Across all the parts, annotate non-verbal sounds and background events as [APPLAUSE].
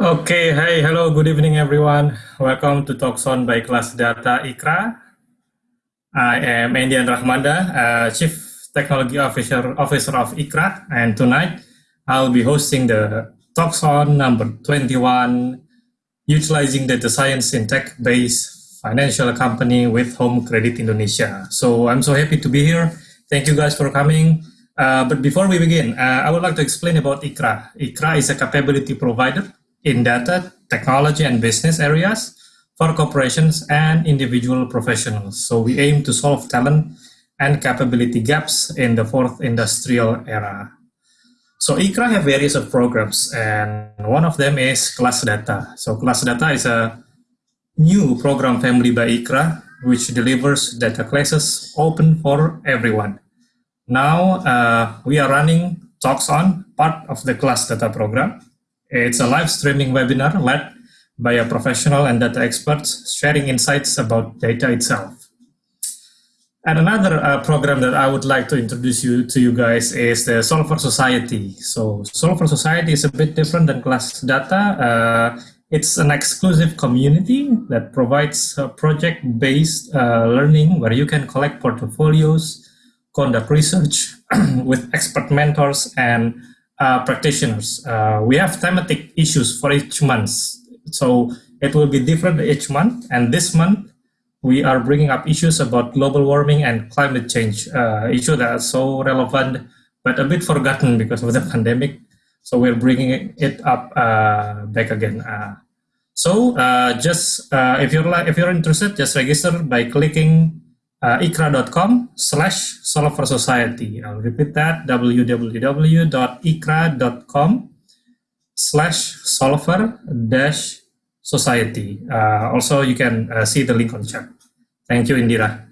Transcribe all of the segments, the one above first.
Okay, hi, hello, good evening, everyone. Welcome to Talks on by Class Data ICRA. I am Andian Rahmanda, uh, Chief Technology Officer, Officer of ICRA, and tonight I'll be hosting the Talks on number 21, Utilizing Data Science in Tech-Based Financial Company with Home Credit Indonesia. So I'm so happy to be here. Thank you guys for coming. Uh, but before we begin, uh, I would like to explain about IYKRA. IYKRA is a capability provider in data, technology, and business areas for corporations and individual professionals. So we aim to solve talent and capability gaps in the fourth industrial era. So IYKRA have various of programs, and one of them is Class Data. So Class Data is a new program family by IYKRA, which delivers data classes open for everyone. Now uh, we are running Talks On, part of the class data program. It's a live streaming webinar led by a professional and data experts sharing insights about data itself. And another uh, program that I would like to introduce you to you guys is the Solver Society. So Solver Society is a bit different than class data. Uh, it's an exclusive community that provides project-based uh, learning where you can collect portfolios, conduct research [CLEARS THROAT] with expert mentors and uh, practitioners. Uh, we have thematic issues for each month. So it will be different each month. And this month, we are bringing up issues about global warming and climate change, uh, issue that are so relevant, but a bit forgotten because of the [LAUGHS] pandemic. So we're bringing it up uh, back again. Uh, so uh, just if you're if you're interested, just register by clicking uh, iykra.com slash solver society. I'll repeat that, www.iykra.com slash solver dash society. Uh, also, you can uh, see the link on chat. Thank you, Indira.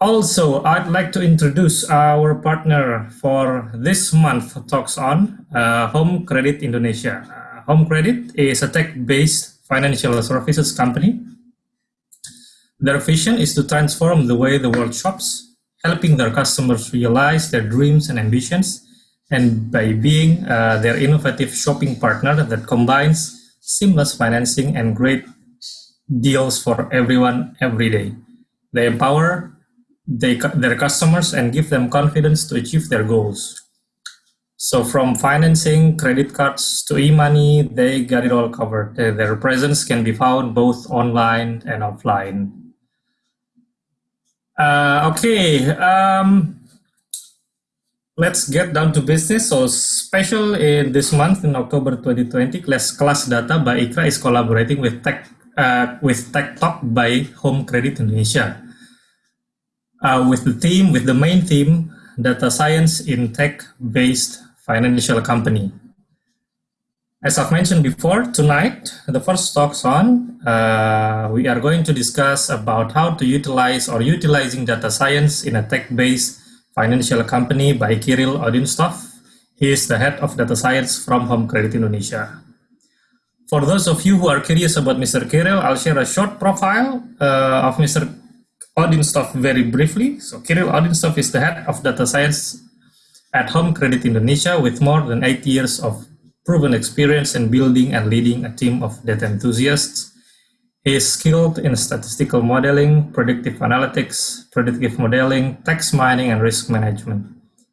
Also, I'd like to introduce our partner for this month talks on uh, Home Credit Indonesia. Uh, Home Credit is a tech-based financial services company their vision is to transform the way the world shops, helping their customers realize their dreams and ambitions, and by being uh, their innovative shopping partner that combines seamless financing and great deals for everyone every day. They empower they, their customers and give them confidence to achieve their goals. So from financing, credit cards to e-money, they got it all covered. Their presence can be found both online and offline. Uh, okay, um, let's get down to business. So special in this month in October 2020, class, class data by IYKRA is collaborating with Tech uh, with Tech Talk by Home Credit Indonesia. Uh, with the theme, with the main theme, data science in tech-based financial company. As I've mentioned before, tonight, the first talks on, uh, we are going to discuss about how to utilize or utilizing data science in a tech-based financial company by Kirill Odintsov. He is the head of data science from Home Credit Indonesia. For those of you who are curious about Mr. Kirill, I'll share a short profile uh, of Mr. Odintsov very briefly. So Kirill Odintsov is the head of data science at Home Credit Indonesia with more than eight years of proven experience in building and leading a team of data enthusiasts. He is skilled in statistical modeling, predictive analytics, predictive modeling, text mining, and risk management.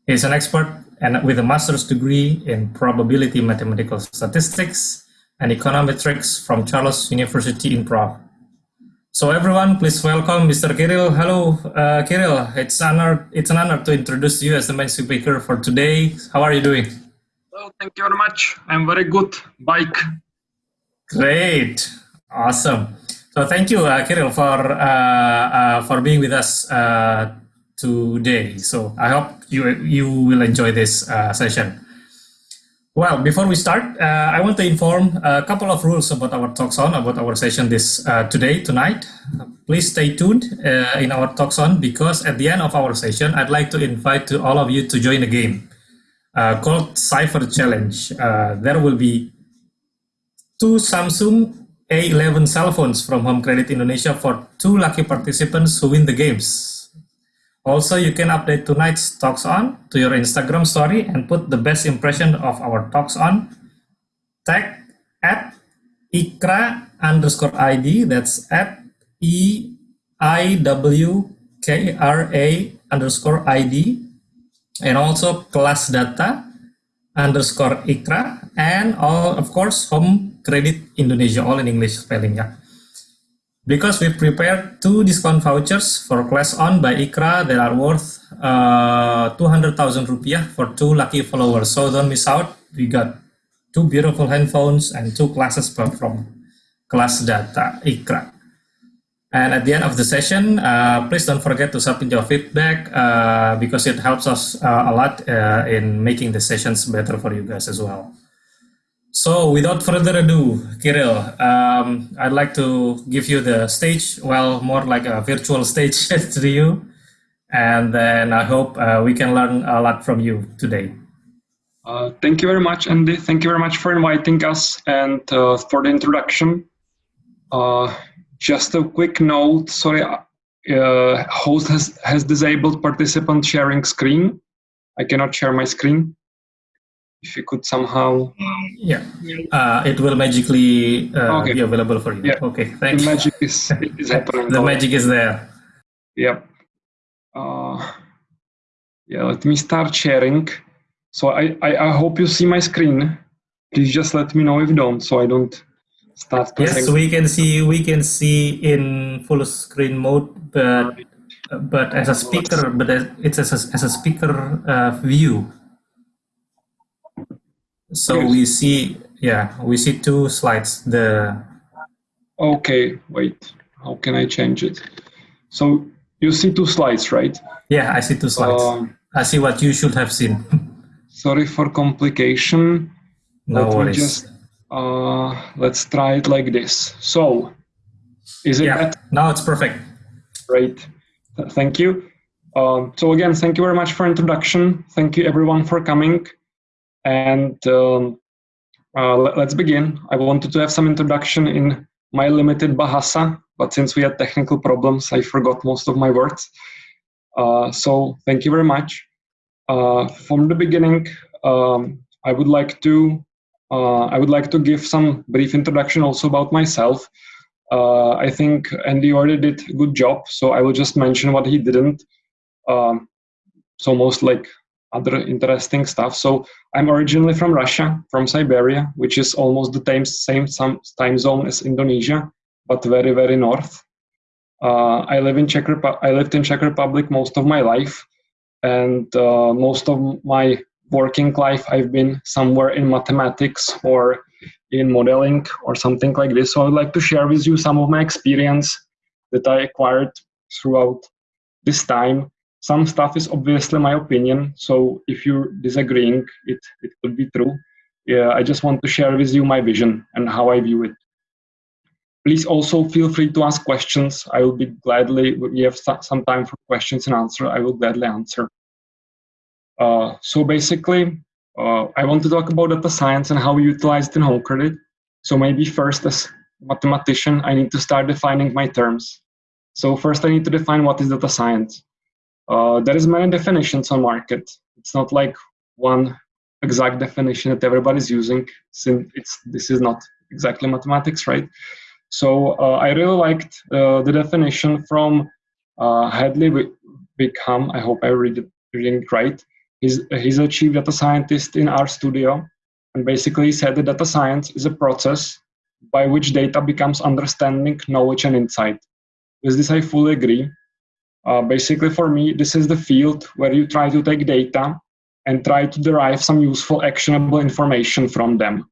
He is an expert and with a master's degree in probability mathematical statistics and econometrics from Charles University in Prague. So everyone, please welcome Mr. Kirill. Hello, uh, Kirill. It's, honor, it's an honor to introduce you as the main speaker for today. How are you doing? Well, thank you very much. I'm very good. Bike. Great. Awesome. So thank you, uh, Kirill, for uh, uh, for being with us uh, today. So I hope you you will enjoy this uh, session. Well, before we start, uh, I want to inform a couple of rules about our talks on about our session this today tonight. Please stay tuned in our talks on because at the end of our session, I'd like to invite to all of you to join the game uh, called Cypher Challenge. Uh, there will be two Samsung A11 cell phones from Home Credit Indonesia for two lucky participants who win the games. Also, you can update tonight's talks on to your Instagram story and put the best impression of our talks on. Tag at iykra underscore ID, that's at E I W K R A underscore ID, and also class data underscore iykra, and all, of course, home credit Indonesia, all in English spelling, yeah. Because we prepared two discount vouchers for class on by IYKRA that are worth uh, 200,000 rupiah for two lucky followers. So don't miss out. We got two beautiful handphones and two classes from class data IYKRA. And at the end of the session, uh, please don't forget to submit your feedback uh, because it helps us uh, a lot uh, in making the sessions better for you guys as well. So without further ado, Kirill, um, I'd like to give you the stage, well, more like a virtual stage [LAUGHS] to you. And then I hope uh, we can learn a lot from you today. Uh, thank you very much, Andy. Thank you very much for inviting us and for the introduction. Uh, just a quick note, sorry, uh, host has, has disabled participant sharing screen. I cannot share my screen. If you could somehow yeah. Uh, it will magically uh, okay. be available for you. Yeah. okay thank the you magic is, is [LAUGHS] happening. The magic is there. Yep. Uh, yeah let me start sharing. So I, I, I hope you see my screen. Please just let me know if you don't so i don't start yes we can see we can see in full screen mode but but as a speaker but it's as a, as a speaker uh, view so we see, yeah, we see two slides. The okay, wait, how can I change it? So you see two slides, right? Yeah, I see two slides. Um, I see what you should have seen. [LAUGHS] sorry for complication. No Let worries. Uh, let's try it like this. So, is it? Yeah, better? now it's perfect. Great, thank you. Um, so again, thank you very much for introduction. Thank you everyone for coming. And um, uh, let's begin. I wanted to have some introduction in my limited Bahasa, but since we had technical problems, I forgot most of my words. Uh, so thank you very much. Uh, from the beginning, um, I would like to uh, I would like to give some brief introduction also about myself. Uh, I think Andy already did a good job, so I will just mention what he didn't. Um, so most like other interesting stuff. So I'm originally from Russia, from Siberia, which is almost the same, same time zone as Indonesia, but very, very north. Uh, I live in Czech Repu- I lived in Czech Republic most of my life, and uh, most of my working life I've been somewhere in mathematics or in modeling or something like this. So I would like to share with you some of my experience that I acquired throughout this time. Some stuff is obviously my opinion so if you're disagreeing it it could be true. Yeah i just want to share with you my vision and how i view it. Please also feel free to ask questions. I will be gladly we have some time for questions and answer. I will gladly answer uh, so basically uh, i want to talk about data science and how we utilize it in home credit so maybe first as mathematician i need to start defining my terms so first i need to define what is data science uh, there is many definitions on market. It's not like one exact definition that everybody's using since it's this is not exactly mathematics, right? So uh, I really liked uh, the definition from uh, Hadley Wickham. I hope I read it, reading it right. He's, he's a chief data scientist in RStudio, and basically said that data science is a process by which data becomes understanding, knowledge, and insight. With this, I fully agree. Uh, basically, for me, this is the field where you try to take data and try to derive some useful, actionable information from them.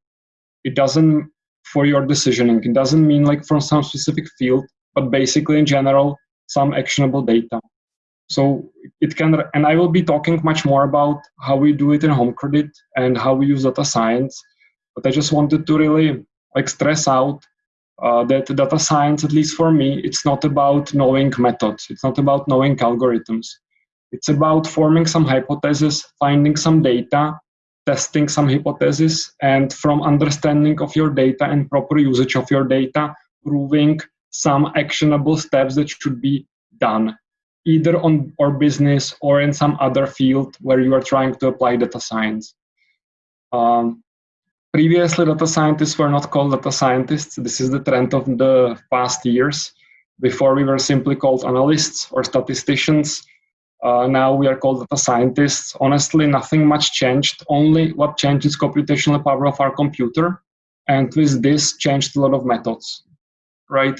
It doesn't, for your decisioning, it doesn't mean like from some specific field, but basically in general, some actionable data. So it can, and I will be talking much more about how we do it in home credit and how we use data science. But I just wanted to really like stress out uh, that data science, at least for me, it's not about knowing methods. It's not about knowing algorithms. It's about forming some hypothesis, finding some data, testing some hypothesis, and from understanding of your data and proper usage of your data, proving some actionable steps that should be done. Either on or business or in some other field where you are trying to apply data science. Um, previously, data scientists were not called data scientists. This is the trend of the past years. Before we were simply called analysts or statisticians. Uh, now we are called data scientists. Honestly, nothing much changed. Only what changed is computational power of our computer. And with this changed a lot of methods, right?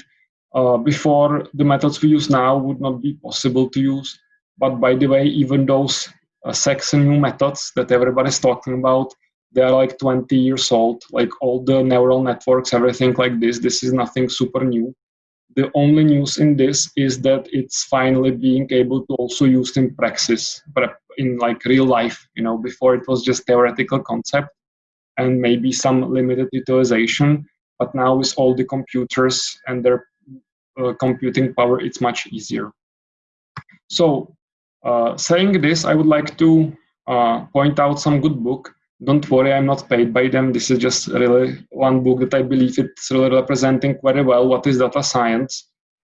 Uh, before the methods we use now would not be possible to use. But by the way, even those uh, sexy new methods that everybody's talking about, they are like 20 years old, like all the neural networks, everything like this. This is nothing super new. The only news in this is that it's finally being able to also use in practice, but in like real life. You know, before it was just theoretical concept and maybe some limited utilization. But now with all the computers and their computing power, it's much easier. So uh, saying this, I would like to uh, point out some good book. Don't worry, I'm not paid by them. This is just really one book that I believe it's really representing very well what is data science.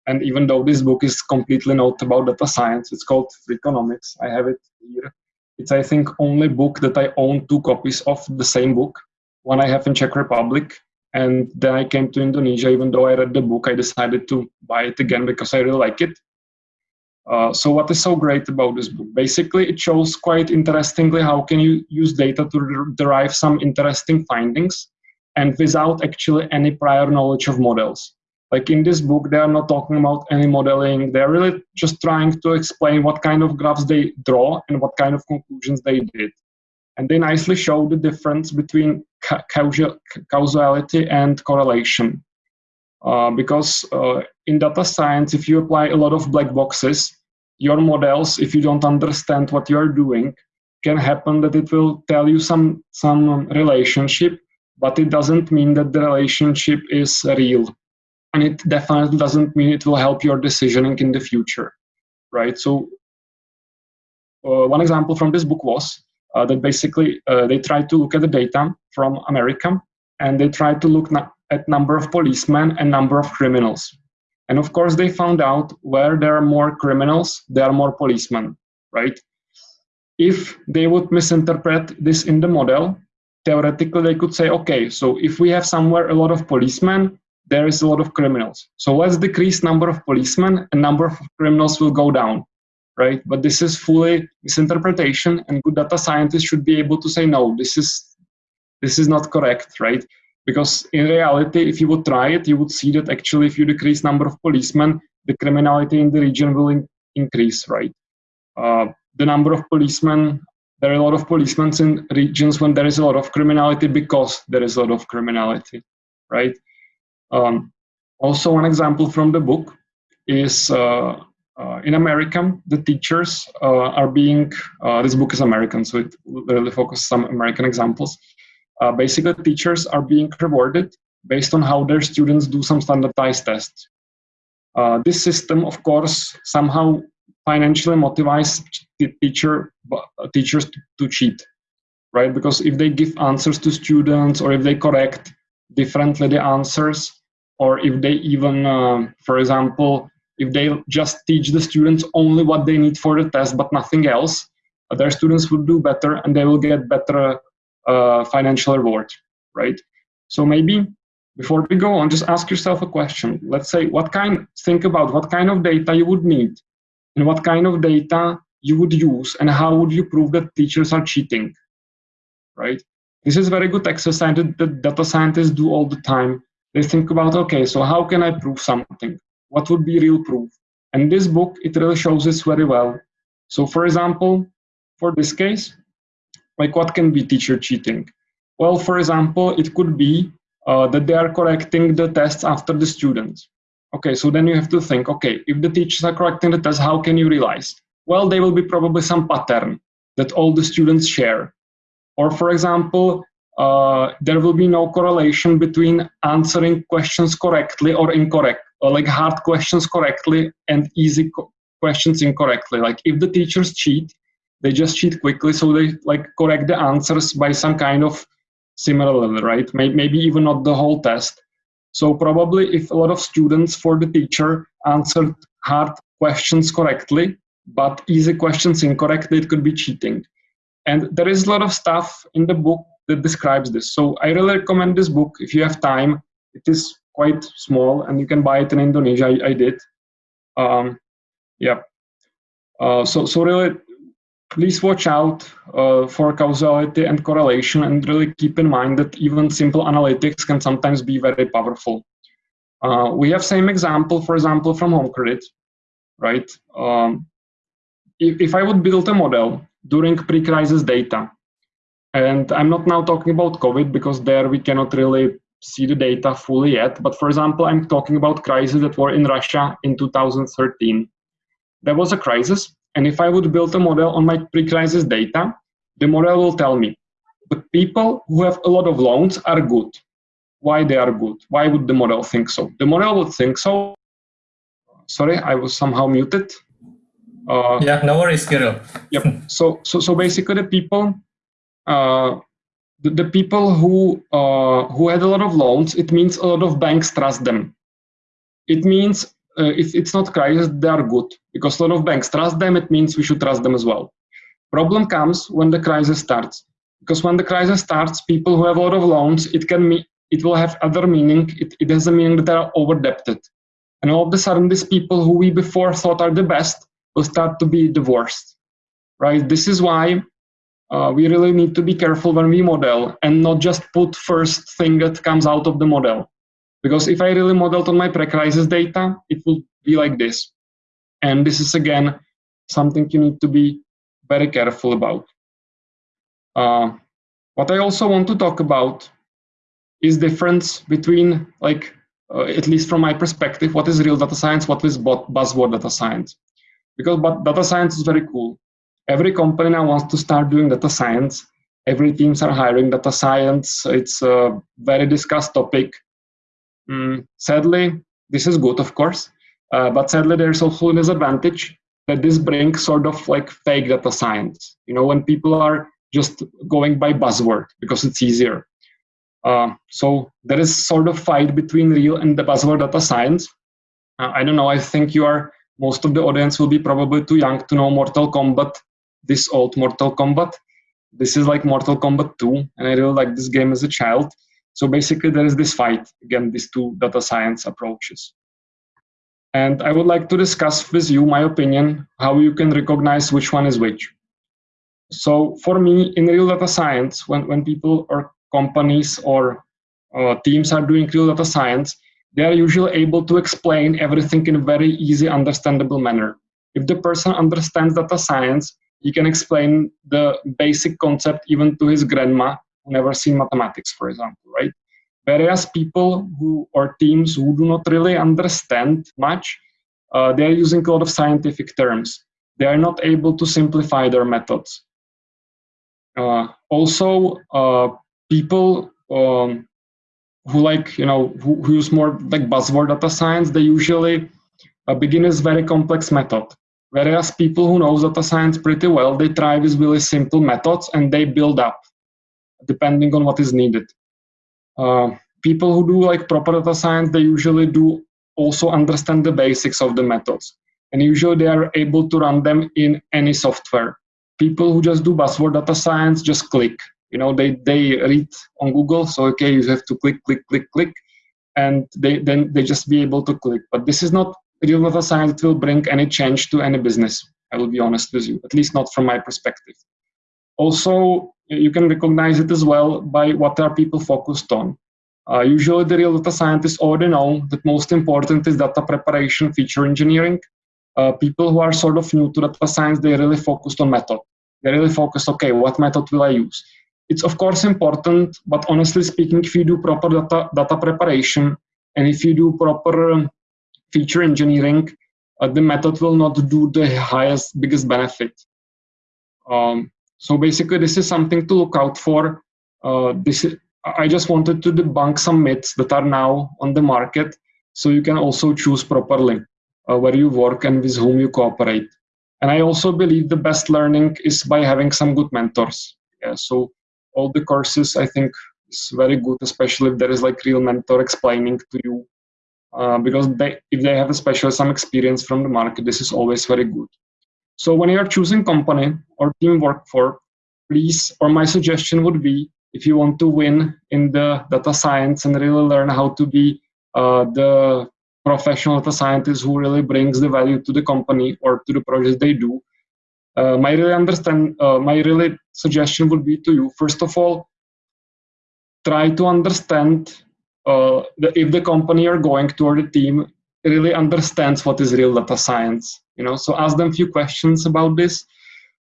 And even though this book is completely not about data science, it's called Freakonomics. I have it here. It's, I think, only book that I own two copies of the same book. One I have in Czech Republic and then I came to Indonesia. Even though I read the book, I decided to buy it again because I really like it. Uh, so what is so great about this book? Basically, it shows quite interestingly how can you use data to derive some interesting findings and without actually any prior knowledge of models. Like in this book, they are not talking about any modeling. They're really just trying to explain what kind of graphs they draw and what kind of conclusions they did. And they nicely show the difference between ca causality and correlation. Uh, because uh, in data science, if you apply a lot of black boxes, your models, if you don't understand what you're doing, can happen that it will tell you some, some relationship, but it doesn't mean that the relationship is real. And it definitely doesn't mean it will help your decisioning in the future, right? So uh, one example from this book was uh, that basically uh, they tried to look at the data from America and they tried to look at number of policemen and number of criminals. And of course, they found out where there are more criminals, there are more policemen, right? If they would misinterpret this in the model, theoretically they could say, okay, so if we have somewhere a lot of policemen, there is a lot of criminals. So let's decrease number of policemen and number of criminals will go down right? But this is fully misinterpretation, and good data scientists should be able to say, no, this is this is not correct, right? Because in reality, if you would try it, you would see that actually, if you decrease number of policemen, the criminality in the region will in increase, right? Uh, the number of policemen, there are a lot of policemen in regions when there is a lot of criminality because there is a lot of criminality, right? Um, also, one example from the book is uh, in America, the teachers uh, are being, uh, this book is American, so it really focuses on American examples. Uh, basically, teachers are being rewarded based on how their students do some standardized tests. Uh, this system, of course, somehow financially motivates teacher, uh, teachers to, to cheat, right? Because if they give answers to students or if they correct differently the answers, or if they even, for example, if they just teach the students only what they need for the test but nothing else, uh, their students will do better and they will get better uh, financial reward, right? So maybe before we go on, just ask yourself a question. Let's say what kind, think about what kind of data you would need and what kind of data you would use and how would you prove that teachers are cheating, right? This is very good exercise that data scientists do all the time. They think about, okay, so how can I prove something? What would be real proof? And this book, it really shows this very well. So for example, for this case, like what can be teacher cheating? Well, for example, it could be uh, that they are correcting the tests after the students. Okay, so then you have to think, okay, if the teachers are correcting the test, how can you realize? Well, there will be probably some pattern that all the students share. Or for example, uh, there will be no correlation between answering questions correctly or incorrect uh, like hard questions correctly and easy questions incorrectly. Like if the teachers cheat, they just cheat quickly, so they like correct the answers by some kind of similar level, right? Maybe even not the whole test. So probably if a lot of students for the teacher answered hard questions correctly, but easy questions incorrectly, it could be cheating. And there is a lot of stuff in the book that describes this. So I really recommend this book if you have time. It is quite small and you can buy it in Indonesia. I, I did. Um, yeah. Uh, so, so really, please watch out uh, for causality and correlation and really keep in mind that even simple analytics can sometimes be very powerful. Uh, we have same example, for example, from home credit, right? Um, if, if I would build a model during pre-crisis data, and I'm not now talking about COVID because there we cannot really see the data fully yet, but for example, I'm talking about crises that were in Russia in 2013. There was a crisis, and if I would build a model on my pre-crisis data, the model will tell me but people who have a lot of loans are good. Why they are good? Why would the model think so? The model would think so. Sorry, I was somehow muted. Uh, yeah, no worries, Kirill. yep. So, so, so basically, the people, uh, the, the people who uh, who had a lot of loans, it means a lot of banks trust them. It means uh, if it's not crisis, they are good because a lot of banks trust them. It means we should trust them as well. Problem comes when the crisis starts because when the crisis starts, people who have a lot of loans, it can mean it will have other meaning. It, it has a meaning that they are overdebted, and all of a sudden, these people who we before thought are the best will start to be the worst, right? This is why uh, we really need to be careful when we model and not just put first thing that comes out of the model. Because if I really modeled on my pre-crisis data, it will be like this. And this is again something you need to be very careful about. Uh, what I also want to talk about is the difference between like uh, at least from my perspective, what is real data science, what is buzzword data science because but data science is very cool. Every company now wants to start doing data science. Every teams are hiring data science. It's a very discussed topic. Mm, sadly, this is good, of course, uh, but sadly there's also a disadvantage that this brings sort of like fake data science. You know, when people are just going by buzzword because it's easier. Uh, so there is sort of fight between real and the buzzword data science. Uh, I don't know. I think you are most of the audience will be probably too young to know Mortal Kombat, this old Mortal Kombat. This is like Mortal Kombat 2, and I really like this game as a child. So basically, there is this fight again, these two data science approaches. And I would like to discuss with you my opinion how you can recognize which one is which. So for me, in real data science, when, when people or companies or uh, teams are doing real data science, they are usually able to explain everything in a very easy, understandable manner. If the person understands data science, he can explain the basic concept even to his grandma who never seen mathematics, for example, right? Whereas people who or teams who do not really understand much, uh, they are using a lot of scientific terms. They are not able to simplify their methods. Uh, also, uh, people um, who like you know who, who use more like buzzword data science they usually uh, begin with very complex method whereas people who know data science pretty well they try with really simple methods and they build up depending on what is needed. Uh, people who do like proper data science they usually do also understand the basics of the methods. And usually they are able to run them in any software. People who just do buzzword data science just click. You know they they read on google so okay you have to click click click click and they then they just be able to click. But this is not real data science that will bring any change to any business? I will be honest with you at least not from my perspective. Also you can recognize it as well by what are people focused on. Uh, usually the real data scientists already know that most important is data preparation feature engineering. Uh, people who are sort of new to data science they really focused on method. They really focus okay what method will i use? It's of course important, but honestly speaking, if you do proper data, data preparation and if you do proper um, feature engineering, uh, the method will not do the highest, biggest benefit. Um, so basically, this is something to look out for. Uh, this is, I just wanted to debunk some myths that are now on the market, so you can also choose properly uh, where you work and with whom you cooperate. And I also believe the best learning is by having some good mentors. Yeah, so all the courses i think is very good especially if there is like real mentor explaining to you uh, because they, if they have a special some experience from the market, this is always very good. So when you are choosing company or team work for, please, or my suggestion would be, if you want to win in the data science and really learn how to be uh, the professional data scientist who really brings the value to the company or to the project they do, uh, my really understand, uh, my really suggestion would be to you, first of all, try to understand uh, the, if the company you're going to or the team really understands what is real data science you know? So ask them a few questions about this.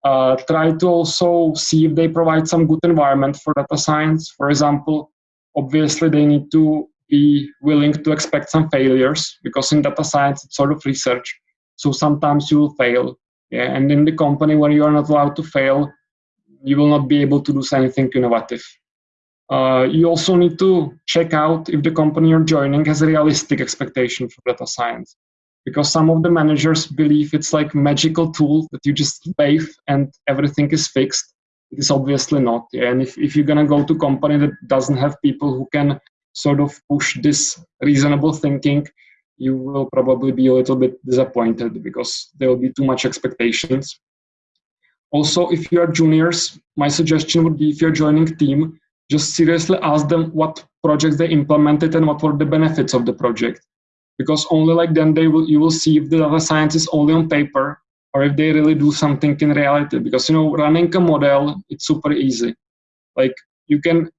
Uh, try to also see if they provide some good environment for data science. For example obviously they need to be willing to expect some failures because in data science it's sort of research. So sometimes you will fail yeah? And in the company where you are not allowed to fail you will not be able to do anything innovative uh, you also need to check out if the company you're joining has a realistic expectation for data science. Because some of the managers believe it's like magical tool that you just wave and everything is fixed. It is obviously not. And if, if you're gonna go to a company that doesn't have people who can sort of push this reasonable thinking, you will probably be a little bit disappointed because there will be too much expectations. Also, if you are juniors, my suggestion would be if you're joining team, just seriously ask them what projects they implemented and what were the benefits of the project. Because only like then they will you will see if the data science is only on paper or if they really do something in reality. Because you know running a model it's super easy. Like you can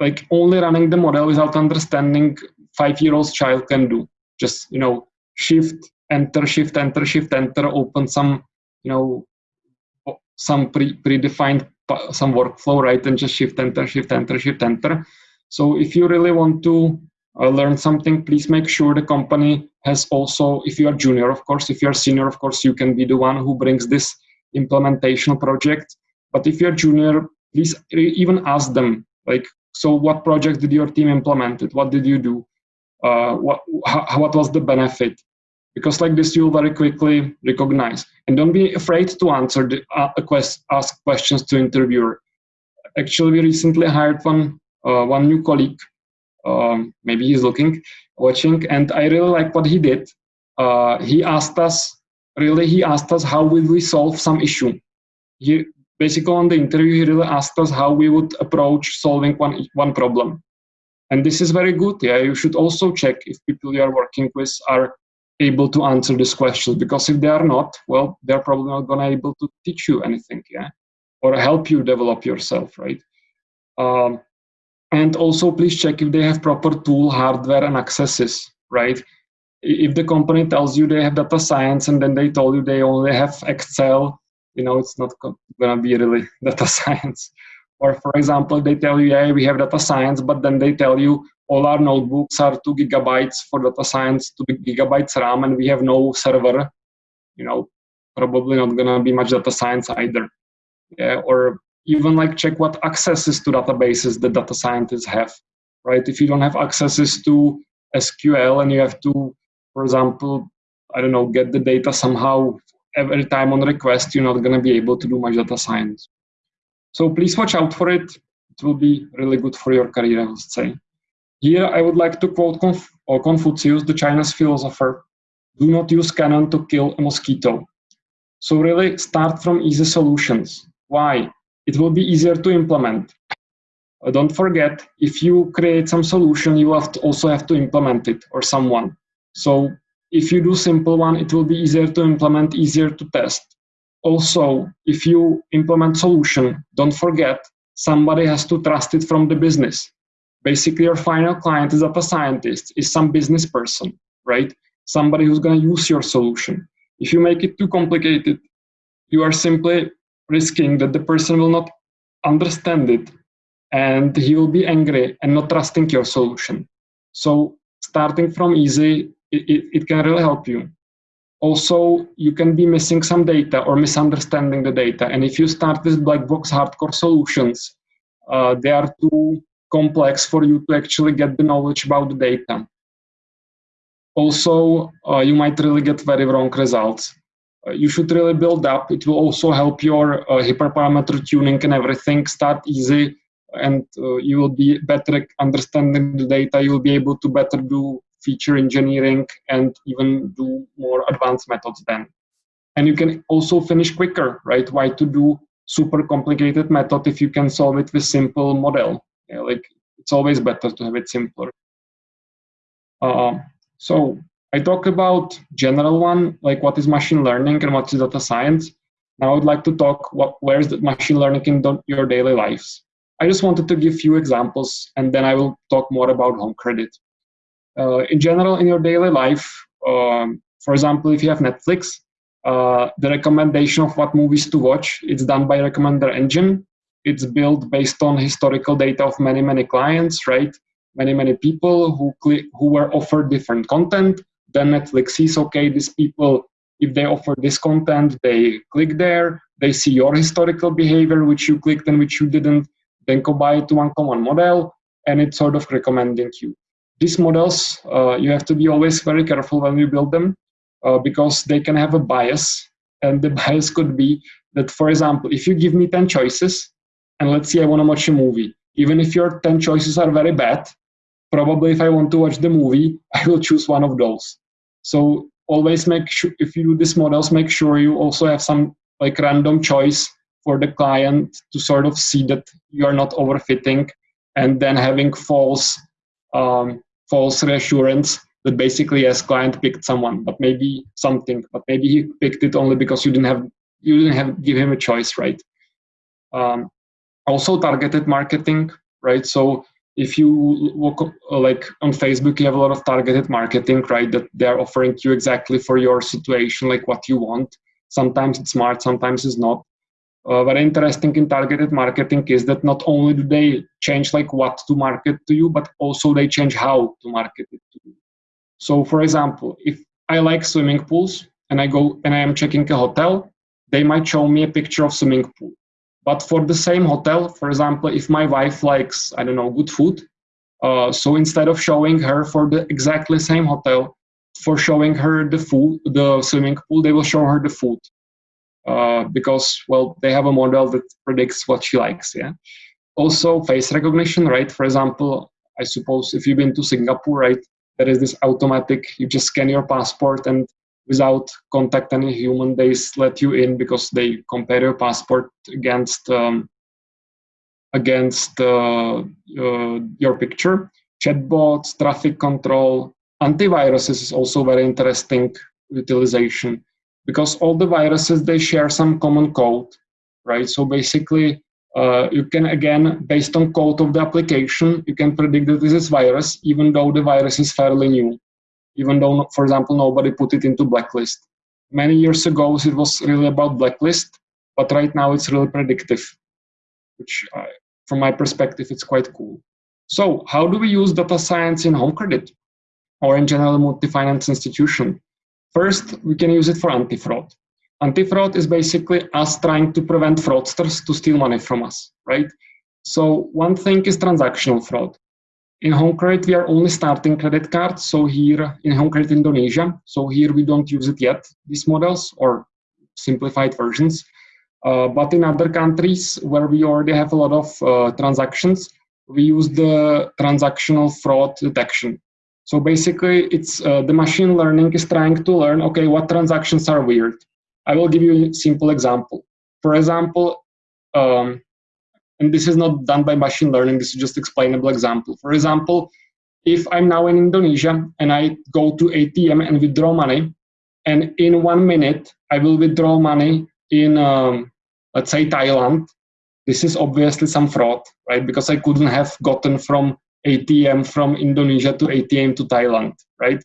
like only running the model without understanding five year old child can do. Just you know shift enter shift enter shift enter open some you know some pre predefined some workflow, right? And just shift enter, shift enter, shift enter. So if you really want to uh, learn something, please make sure the company has also, if you are junior, of course, if you are senior, of course, you can be the one who brings this implementation project. But if you're junior, please even ask them, like, so what project did your team implement? What did you do? Uh, what, what was the benefit? Because like this you'll very quickly recognize. And don't be afraid to answer the uh, quest, ask questions to interviewer. Actually we recently hired one uh, one new colleague. Um, maybe he's looking watching and i really like what he did. Uh, he asked us really he asked us how will we solve some issue. He basically on the interview he really asked us how we would approach solving one one problem. And this is very good yeah you should also check if people you are working with are able to answer this question because if they are not well they're probably not going to be able to teach you anything yeah? Or help you develop yourself right? Um, and also please check if they have proper tool hardware and accesses right? If the company tells you they have data science and then they told you they only have excel you know it's not to be really [LAUGHS] data science. Or for example they tell you yeah we have data science but then they tell you all our notebooks are two gigabytes for data science, two gigabytes RAM, and we have no server. You know, probably not gonna be much data science either. Yeah, or even like check what accesses to databases the data scientists have, right? If you don't have accesses to SQL and you have to, for example, I don't know, get the data somehow every time on request, you're not gonna be able to do much data science. So please watch out for it. It will be really good for your career, I would say. Here I would like to quote Conf Confucius, the Chinese philosopher, do not use cannon to kill a mosquito. So really start from easy solutions. Why? It will be easier to implement. Uh, don't forget, if you create some solution, you have also have to implement it or someone. So if you do simple one, it will be easier to implement, easier to test. Also, if you implement solution, don't forget, somebody has to trust it from the business basically your final client is a scientist, is some business person, right? Somebody who's going to use your solution. If you make it too complicated, you are simply risking that the person will not understand it and he will be angry and not trusting your solution. So starting from easy, it, it, it can really help you. Also, you can be missing some data or misunderstanding the data. And if you start with black box hardcore solutions, uh, they are too complex for you to actually get the knowledge about the data. Also, uh, you might really get very wrong results. Uh, you should really build up. It will also help your uh, hyperparameter tuning and everything start easy and uh, you will be better understanding the data. You will be able to better do feature engineering and even do more advanced methods then. And you can also finish quicker, right? Why to do super complicated method if you can solve it with simple model? Yeah, like it's always better to have it simpler. Uh, so I talked about general one, like what is machine learning and what is data science. Now I would like to talk what where is the machine learning in your daily lives. I just wanted to give few examples and then I will talk more about home credit. Uh, in general, in your daily life, um, for example, if you have Netflix, uh, the recommendation of what movies to watch, it's done by recommender engine. It's built based on historical data of many, many clients, right? Many, many people who who were offered different content. Then Netflix sees, okay, these people, if they offer this content, they click there, they see your historical behavior, which you clicked and which you didn't then combine it to one common model, and it's sort of recommending you. These models, uh, you have to be always very careful when you build them uh, because they can have a bias. And the [LAUGHS] bias could be that, for example, if you give me 10 choices, and let's say I want to watch a movie, even if your 10 choices are very bad, probably if I want to watch the movie, [LAUGHS] I will choose one of those. So always make sure, if you do these models, make sure you also have some like random choice for the client to sort of see that you are not overfitting and then having false um, false reassurance that basically yes client picked someone but maybe something but maybe he picked it only because you didn't have you didn't have give him a choice right um, also targeted marketing right so if you look like on facebook you have a lot of targeted marketing right that they're offering you exactly for your situation like what you want sometimes it's smart sometimes it's not uh, very interesting in targeted marketing is that not only do they change like what to market to you, but also they change how to market it to you. So for example, if I like swimming pools and I go and I am checking a hotel, they might show me a picture of swimming pool. But for the same hotel, for example, if my wife likes, I don't know, good food, uh, so instead of showing her for the exactly same hotel, for showing her the food, the swimming pool, they will show her the food. Uh, because well they have a model that predicts what she likes yeah also face recognition right for example i suppose if you've been to singapore right there is this automatic you just scan your passport and without contact any human they let you in because they compare your passport against um, against uh, uh, your picture. Chatbots traffic control antiviruses is also very interesting utilization because all the viruses they share some common code right? So basically uh, you can again based on code of the application you can predict that this is virus even though the virus is fairly new even though for example nobody put it into blacklist many years ago it was really about blacklist but right now it's really predictive which uh, from my perspective it's quite cool so how do we use data science in home credit or in general multi-finance institution First, we can use it for anti-fraud. Anti-fraud is basically us trying to prevent fraudsters to steal money from us, right? So one thing is transactional fraud. In home credit, we are only starting credit cards. So here in home credit Indonesia, so here we don't use it yet, these models or simplified versions. Uh, but in other countries where we already have a lot of uh, transactions, we use the transactional fraud detection. So basically, it's uh, the machine learning is trying to learn, okay, what transactions are weird. I will give you a simple example. For example, um, and this is not done by machine learning, this is just explainable example. For example, if I'm now in Indonesia and I go to ATM and withdraw money, and in one minute I will withdraw money in, um, let's say, Thailand, this is obviously some fraud, right? Because I couldn't have gotten from ATM from Indonesia to ATM to Thailand, right?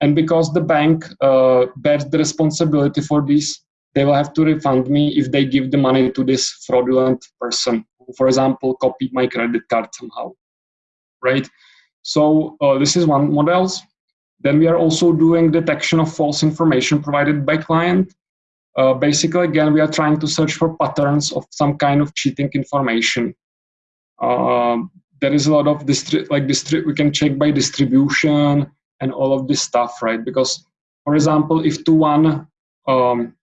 And because the bank uh, bears the responsibility for this, they will have to refund me if they give the money to this fraudulent person, for example, copied my credit card somehow, right? So uh, this is one models. Then we are also doing detection of false information provided by client. Uh, basically, again, we are trying to search for patterns of some kind of cheating information. Uh, there is a lot of distri- like distri- we can check by distribution and all of this stuff right because for example if to one um,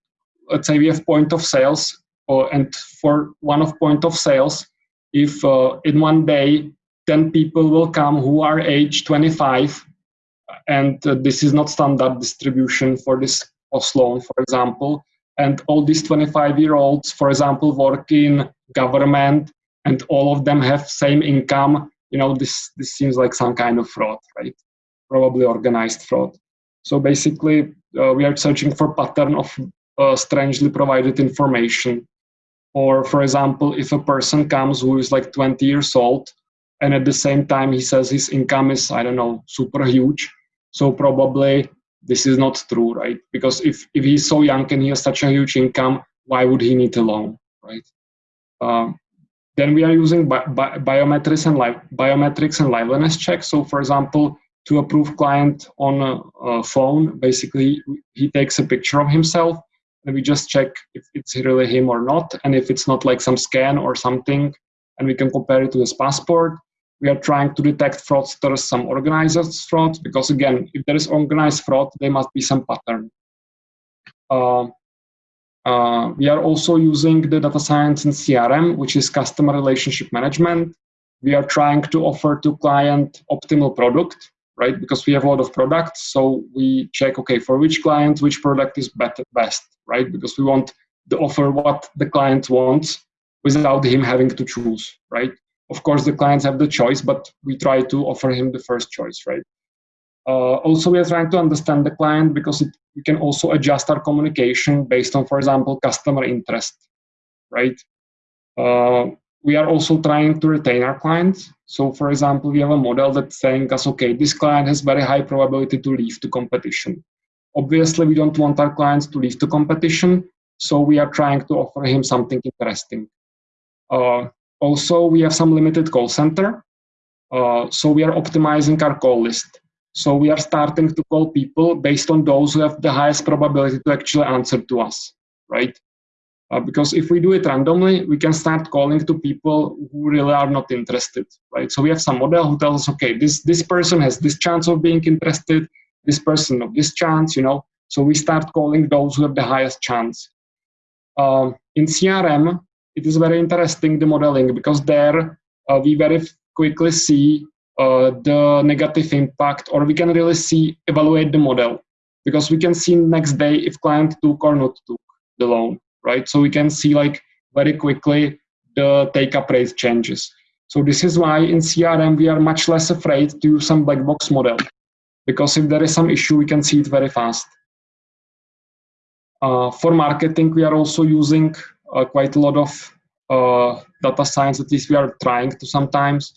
let's say we have point of sales or, and for one of point of sales if uh, in one day 10 people will come who are age 25 and uh, this is not standard distribution for this loan, for example. And all these 25 year olds, for example, work in government and all of them have same income. You know, this, this seems like some kind of fraud, right? Probably organized fraud. So basically, uh, we are searching for pattern of uh, strangely provided information. Or for example, if a person comes who is like 20 years old and at the same time he says his income is, I don't know, super huge. So probably this is not true, right? Because if, if he's so young and he has such a huge income, why would he need a loan, right? Um, then we are using bi bi biometrics and biometrics and liveliness checks. So for example, to approve client on a, a, phone, basically he takes a picture of himself and we just check if it's really him or not. And if it's not like some scan or something, and we can compare it to his passport. We are trying to detect fraudsters, some organized fraud, because again, if there is organized fraud, there must be some pattern. Uh, uh, we are also using the data science in CRM, which is customer relationship management. We are trying to offer to client optimal product, right? Because we have a lot of products, so we check, okay, for which client, which product is better, best, right? Because we want to offer what the client wants without him having to choose, right? Of course, the clients have the choice, but we try to offer him the first choice, right? Uh, also, we are trying to understand the client because it, we can also adjust our communication based on, for example, customer interest, right? Uh, we are also trying to retain our clients. So, for example, we have a model that's saying us, okay, this client has very high probability to leave to competition. Obviously, we don't want our clients to leave the competition, so we are trying to offer him something interesting. Uh, also, we have some limited call center. Uh, so we are optimizing our call list. So we are starting to call people based on those who have the highest probability to actually answer to us, right? Uh, because if we do it randomly, we can start calling to people who really are not interested, right? So we have some model who tells us, okay, this, this person has this chance of being interested, this person of this chance, you know? So we start calling those who have the highest chance. Um, in CRM, it is very interesting, the modeling, because there uh, we very quickly see uh, the negative impact, or we can really see, evaluate the model, because we can see next day if client took or not took the loan, right? So we can see like very quickly the take-up rate changes. So this is why in CRM we are much less afraid to use some black box model, because if there is some issue, we can see it very fast. Uh, for marketing, we are also using uh, quite a lot of uh, data science, at least we are trying to sometimes.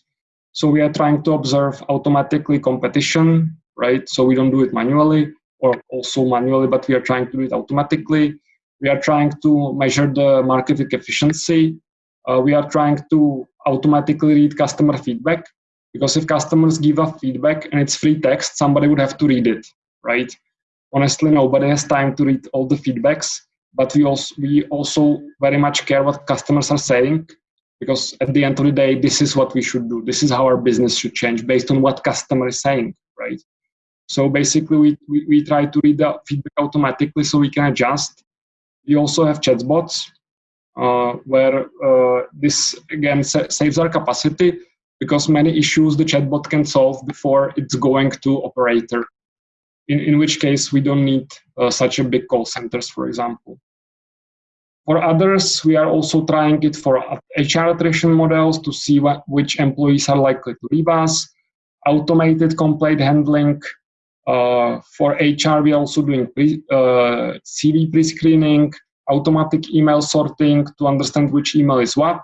So we are trying to observe automatically competition, right? So we don't do it manually or also manually, but we are trying to do it automatically. We are trying to measure the marketing efficiency. Uh, we are trying to automatically read customer feedback because if customers give us feedback and it's free text, somebody would have to read it, right? Honestly, nobody has time to read all the feedbacks but we also we also very much care what customers are saying because at the end of the day this is what we should do. This is how our business should change based on what customer is saying right? So basically we, we, we try to read the feedback automatically so we can adjust. We also have chatbots uh, where uh, this again sa saves our capacity because many issues the chatbot can solve before it's going to operator in, in which case we don't need uh, such a big call centers, for example. For others, we are also trying it for HR attrition models to see what, which employees are likely to leave us, automated complaint handling. Uh, for HR, we are also doing pre, uh, CV pre-screening, automatic email sorting to understand which email is what.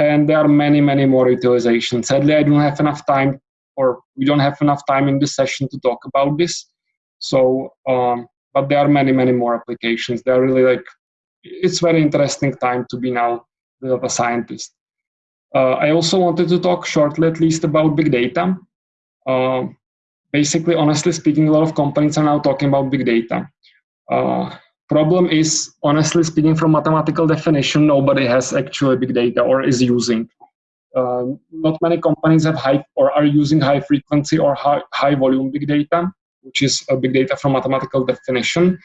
And there are many, many more utilizations. Sadly, I don't have enough time or we don't have enough time in this session to talk about this. So, um, but there are many, many more applications. They are really like, it's very interesting time to be now the scientist. Uh, I also wanted to talk shortly at least about big data. Uh, basically, honestly speaking, a lot of companies are now talking about big data. Uh, problem is, honestly speaking, from mathematical definition, nobody has actually big data or is using. Uh, not many companies have high or are using high frequency or high, high volume big data which is big data from mathematical definition.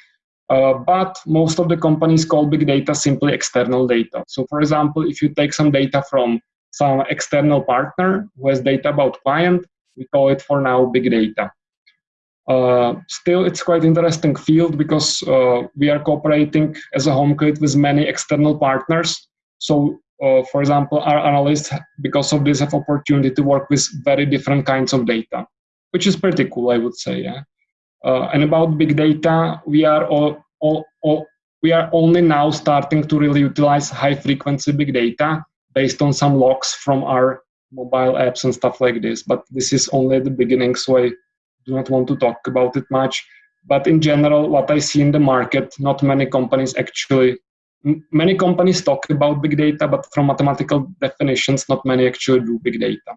Uh, but most of the companies call big data simply external data. So for example, if you take some data from some external partner who has data about client, we call it for now big data. Uh, still, it's quite interesting field because uh, we are cooperating as a home credit with many external partners. So, uh, for example, our analysts, because of this, have opportunity to work with very different kinds of data, which is pretty cool, I would say. Yeah. Uh, and about big data, we are all, all, all we are only now starting to really utilize high frequency big data based on some logs from our mobile apps and stuff like this. But this is only the beginning, so I do not want to talk about it much. But in general, what I see in the market, not many companies actually, many companies talk about big data, but from mathematical definitions, not many actually do big data.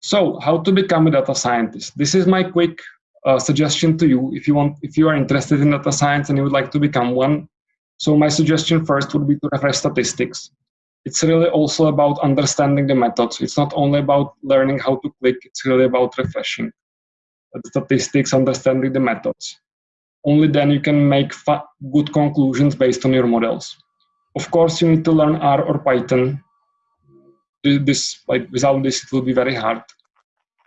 So how to become a data scientist? This is my quick uh, suggestion to you if you want, if you are interested in data science and you would like to become one. So my suggestion first would be to refresh statistics it's really also about understanding the methods. It's not only about learning how to click, it's really about refreshing statistics, understanding the methods. Only then you can make good conclusions based on your models. Of course, you need to learn R or Python. This, like, without this, it will be very hard.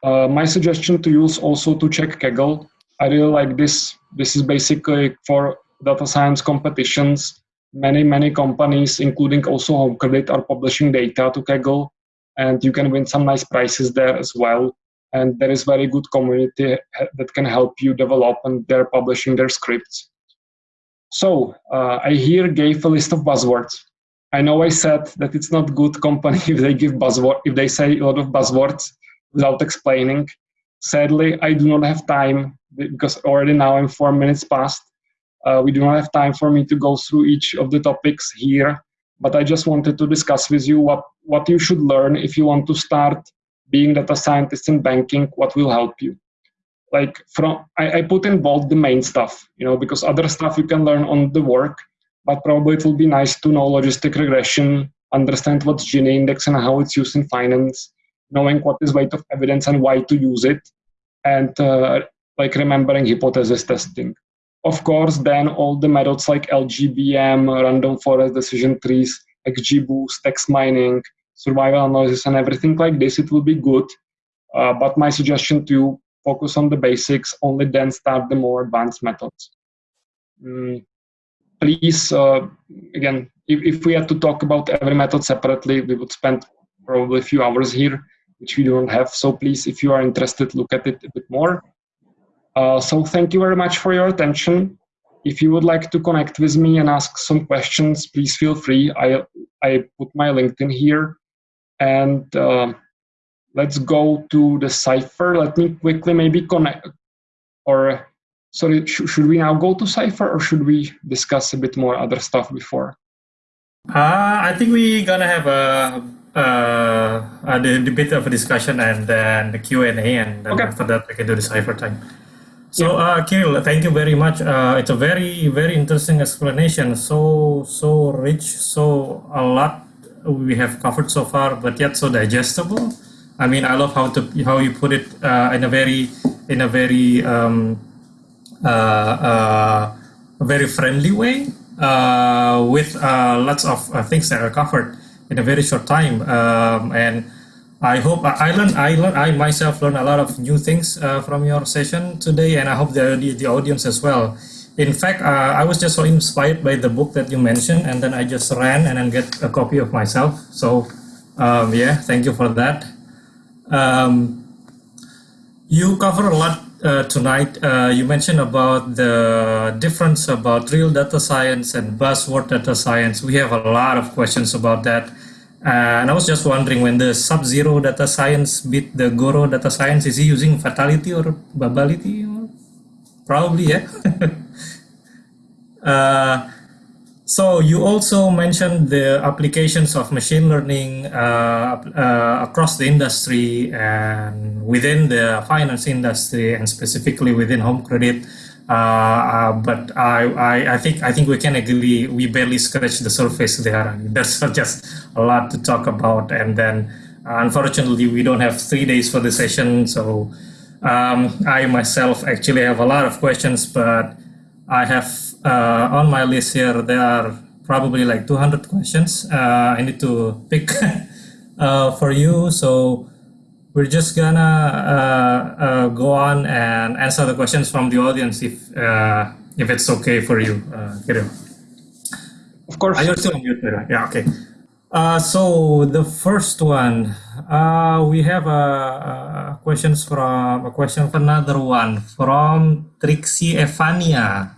Uh, my suggestion to is also to check Kaggle. I really like this. This is basically for data science competitions many, many companies, including also Home Credit, are publishing data to Kaggle, and you can win some nice prizes there as well. And there is very good community that can help you develop, and they're publishing their scripts. So uh, I here gave a list of buzzwords. I know I said that it's not good company [LAUGHS] if they give buzzword if they say a lot of buzzwords without explaining. Sadly, I do not have time because already now I'm four minutes past uh, we do not have time for me to go through each of the topics here, but I just wanted to discuss with you what, what you should learn if you want to start being data scientist in banking, what will help you. Like from, I, I put in bold the main stuff, you know, because other stuff you can learn on the work, but probably it will be nice to know logistic regression, understand what's Gini index and how it's used in finance, knowing what is weight of evidence and why to use it, and uh, like remembering hypothesis testing. Of course, then all the methods like LGBM, random forest decision trees, XGBoost, text mining, survival analysis, and everything like this, it will be good. Uh, but my suggestion to you, focus on the basics, only then start the more advanced methods. Mm, please, uh, again, if, if we had to talk about every method separately, we would spend probably a few hours here, which we don't have. So please, if you are interested, look at it a bit more. Uh, so thank you very much for your attention. If you would like to connect with me and ask some questions, please feel free. I, I put my LinkedIn here. And uh, let's go to the Cypher. Let me quickly maybe connect, or sorry, sh should we now go to Cypher or should we discuss a bit more other stuff before? Uh, I think we're gonna have a, uh, a, a bit of a discussion and then the Q&A and then okay. after that we can do the Cypher time. So, uh, Kirill, thank you very much. Uh, it's a very, very interesting explanation. So, so rich, so a lot we have covered so far, but yet so digestible. I mean, I love how to how you put it uh, in a very, in a very, um, uh, uh, very friendly way, uh, with uh, lots of uh, things that are covered in a very short time, um, and I hope I learned, I learned, I myself learned a lot of new things from your session today, and I hope the, the audience as well. In fact, uh, I was just so inspired by the book that you mentioned, and then I just ran and then get a copy of myself. So, um, yeah, thank you for that. Um, you cover a lot uh, tonight. Uh, you mentioned about the difference about real data science and buzzword data science. We have a lot of questions about that. Uh, and I was just wondering when the Sub-Zero data science beat the Goro data science, is he using fatality or babality? Probably, yeah. [LAUGHS] uh, so you also mentioned the applications of machine learning uh, uh, across the industry and within the finance industry and specifically within home credit. Uh, but I, I, I, think I think we can agree we barely scratched the surface there. [LAUGHS] There's just a lot to talk about, and then unfortunately we don't have three days for the session. So um, I myself actually have a lot of questions, but I have uh, on my list here there are probably like 200 questions. Uh, I need to pick [LAUGHS] uh, for you. So we're just gonna uh, uh, go on and answer the questions from the audience if uh, if it's okay for you, uh, Kirill. Of course. Are you still on mute? Yeah, okay. Uh, so the first one, uh, we have a, a questions from a question for another one from Trixie Evania.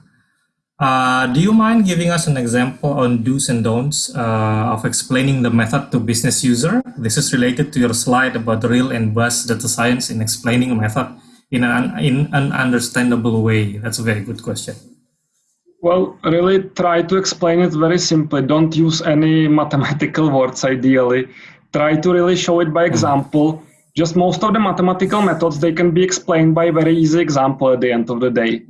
Uh, do you mind giving us an example on do's and don'ts uh, of explaining the method to business user? This is related to your slide about real and buzz data science in explaining a method in an, in an understandable way. That's a very good question. Well, really try to explain it very simply. Don't use any [LAUGHS] mathematical words ideally. Try to really show it by hmm. example. Just most of the mathematical methods, they can be explained by a very easy example at the end of the day.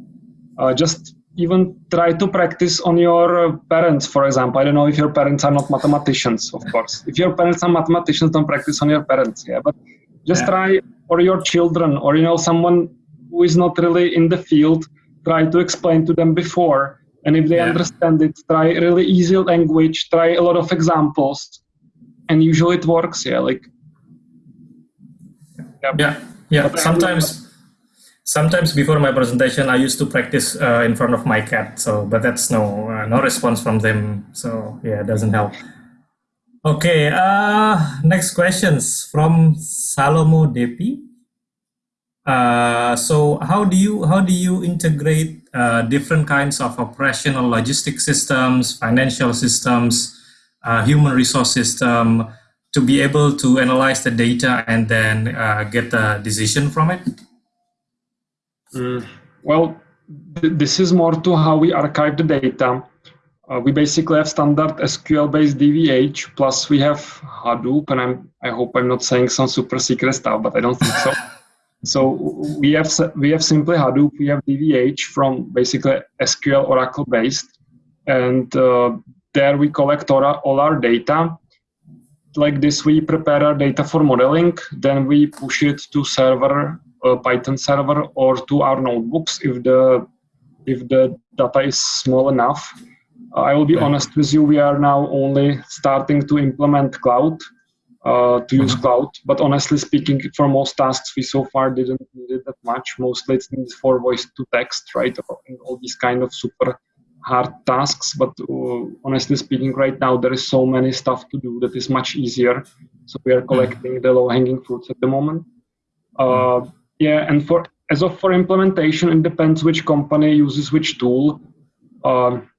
Uh, just even try to practice on your uh, parents, for example. I don't know if your parents are not mathematicians, of course. If your parents are mathematicians, don't practice on your parents. Yeah, but just yeah. try, or your children, or you know, someone who is not really in the field. Try to explain to them before, and if they yeah. understand it, try really easy language. Try a lot of examples, and usually it works. Yeah, like. Yeah, yeah. yeah. Sometimes sometimes before my presentation, I used to practice uh, in front of my cat. So, but that's no uh, no response from them. So yeah, it doesn't help. Okay, uh, next questions from Salomo Depi. Uh, so how do you how do you integrate uh, different kinds of operational logistic systems, financial systems, uh, human resource system to be able to analyze the data and then uh, get a decision from it? Mm, well, th this is more to how we archive the data. Uh, we basically have standard SQL-based DVH, plus we have Hadoop, and I'm, I hope I'm not saying some super secret stuff, but I don't think so. [LAUGHS] so we have we have simply Hadoop, we have DVH from basically SQL Oracle-based, and uh, there we collect all our, all our data. Like this, we prepare our data for modeling, then we push it to server a Python server or to our notebooks if the if the data is small enough. Uh, I will be honest with you, we are now only starting to implement cloud, uh, to use mm-hmm. cloud. But honestly speaking, for most tasks, we so far didn't need it that much. Mostly it's needed for voice to text, right? All these kind of super hard tasks. But uh, honestly speaking, right now there is so many stuff to do that is much easier. So we are mm-hmm. collecting the low hanging fruits at the moment. Yeah, and for as of for implementation, it depends which company uses which tool. Um,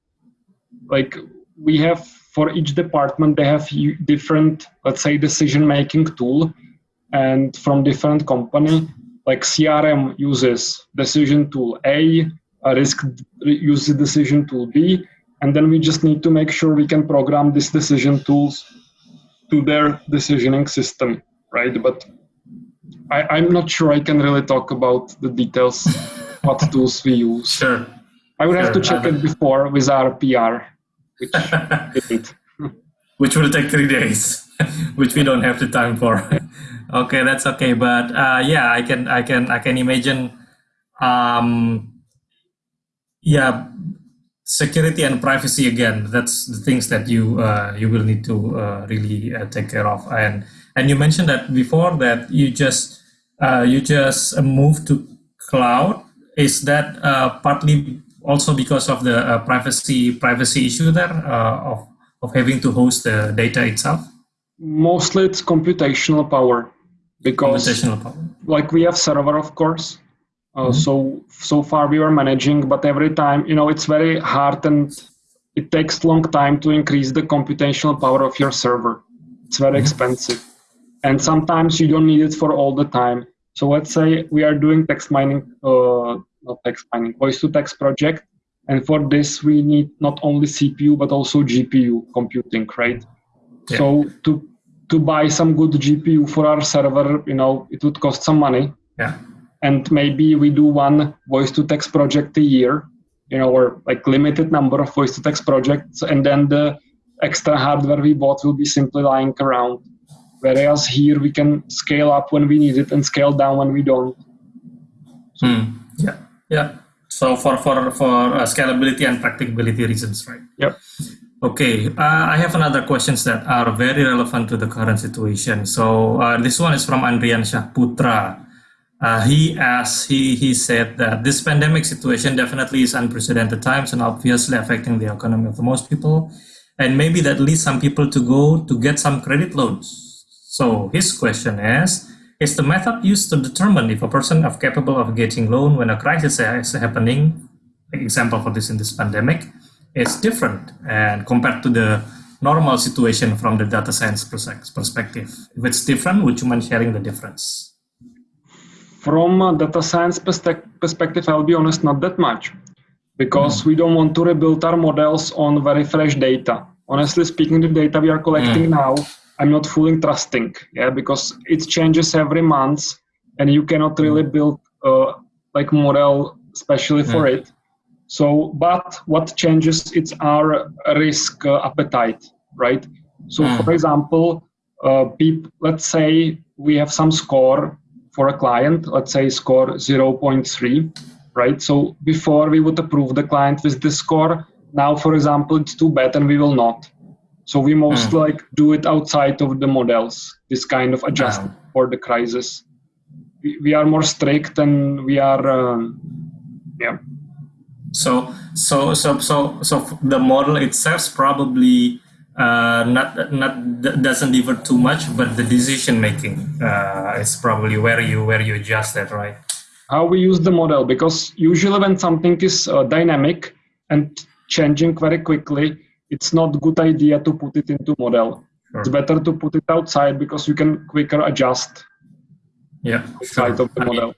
like we have for each department, they have different, let's say, decision-making tool, and from different company. Like CRM uses decision tool A, risk uses decision tool B, and then we just need to make sure we can program these decision tools to their decisioning system, right? But I, am not sure I can really talk about the details, [LAUGHS] what tools we use. Sure. I would sure. have to check it before with our PR, which [LAUGHS] which will take three days, [LAUGHS] which we don't have the time for. okay, that's okay. But uh, yeah, I can I can I can imagine. Um, yeah, security and privacy again. That's the things that you uh, you will need to uh, really uh, take care of. And and you mentioned that before that you just uh, you just move to cloud. Is that uh, partly also because of the uh, privacy privacy issue there uh, of of having to host the data itself? Mostly, it's computational power because computational power. like we have server, of course. Uh, mm-hmm. So so far we were managing, but every time you know it's very hard and it takes long time to increase the computational power of your server. It's very mm-hmm. expensive, and sometimes you don't need it for all the time. So let's say we are doing text mining, uh, not text mining, voice to text project. And for this, we need not only CPU, but also GPU computing, right? Yeah. So to, to buy some good GPU for our server, you know, it would cost some money. Yeah. And maybe we do one voice to text project a year, you know, or like limited number of voice to text projects. And then the extra hardware we bought will be simply lying around Whereas here we can scale up when we need it and scale down when we don't. Hmm. Yeah, yeah. So for for for uh, scalability and practicability reasons, right? Yep. Okay, uh, I have another questions that are very relevant to the current situation. So uh, this one is from Andrian Shahputra. Uh, he asked, he, he said that this pandemic situation definitely is unprecedented times and obviously affecting the economy of most people. And maybe that leads some people to go to get some credit loans. So his question is, is the method used to determine if a person is capable of getting loan when a crisis is happening, example for this in this pandemic, is different and compared to the normal situation from the data science perspective. If it's different, would you mind sharing the difference? From a data science perspective, I'll be honest, not that much, because mm. we don't want to rebuild our models on very fresh data. Honestly speaking, the data we are collecting mm. now, I'm not fully trusting, yeah, because it changes every month, and you cannot really mm. build uh, like model especially for mm. it so, but what changes? It's our risk uh, appetite, right? So, mm. for example, uh, let's say we have some score for a client, let's say score 0.3, right? So before we would approve the client with this score. Now, for example, it's too bad and we will not. So we most mm. like do it outside of the models, this kind of adjustment wow. for the crisis. We, we, are more strict and we are, um, yeah. So so so so so the model itself probably uh, not not doesn't differ too much, but the decision making uh, is probably where you where you adjust that, right? How we use the model because usually when something is uh, dynamic and changing very quickly, it's not good idea to put it into model. Sure. It's better to put it outside because you can quicker adjust. Yeah, outside sure. of the I model. Mean,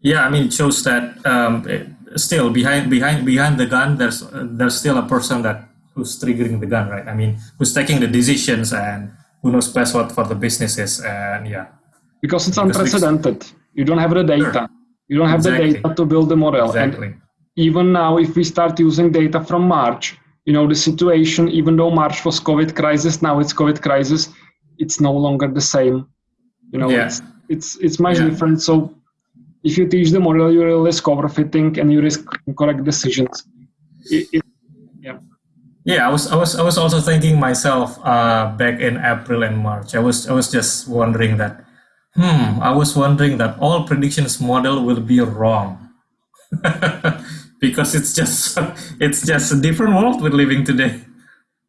yeah, I mean, it shows that um, it, still behind behind behind the gun there's there's still a person that who's triggering the gun right i mean who's taking the decisions and who knows best what for the businesses and yeah because it's because unprecedented you don't have the data sure. you don't have exactly. the data to build the model exactly. and even now if we start using data from march you know the situation even though march was covid crisis now it's covid crisis it's no longer the same you know yeah. it's it's it's much yeah. different so if you teach the model, you will risk overfitting and you risk incorrect decisions. It, it, yeah. Yeah, I was, I was, I was also thinking myself uh, back in April and March. I was, I was just wondering that, hmm, I was wondering that all predictions model will be wrong [LAUGHS] because it's just, [LAUGHS] it's just a different world we're living today.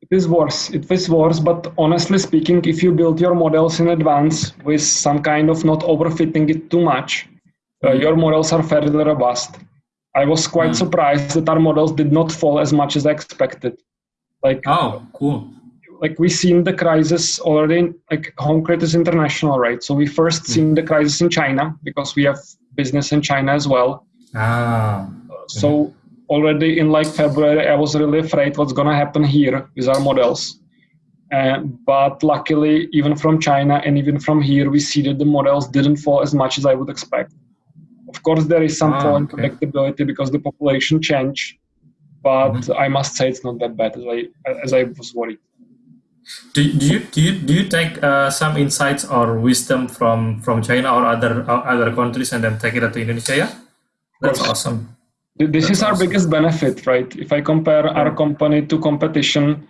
It is worse. It is worse. But honestly speaking, if you build your models in advance with some kind of not overfitting it too much, uh, your models are fairly robust. I was quite mm. surprised that our models did not fall as much as I expected. Like oh, cool. Like we seen the crisis already. Like HomeCredit is international, right? So we first mm. seen the crisis in China because we have business in China as well. Ah. So already in like February, I was really afraid what's gonna happen here with our models. Uh, but luckily, even from China and even from here, we see that the models didn't fall as much as I would expect. Of course, there is some ah, fall in okay. predictability because the population change, but mm-hmm. I must say it's not that bad as I as I was worried. Do, do you do you do you take uh, some insights or wisdom from from China or other uh, other countries and then take it to Indonesia? Yeah, that's awesome. This that's is our awesome. biggest benefit, right? If I compare our company to competition,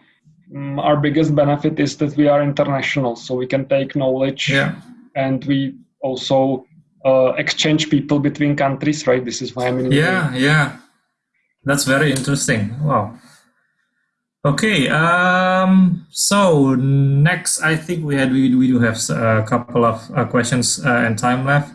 um, our biggest benefit is that we are international, so we can take knowledge, yeah. and we also uh, exchange people between countries, right? This is why I'm in. Yeah, yeah, that's very interesting. Wow. Okay, um, so next, I think we had we, we do have a couple of uh, questions uh, and time left.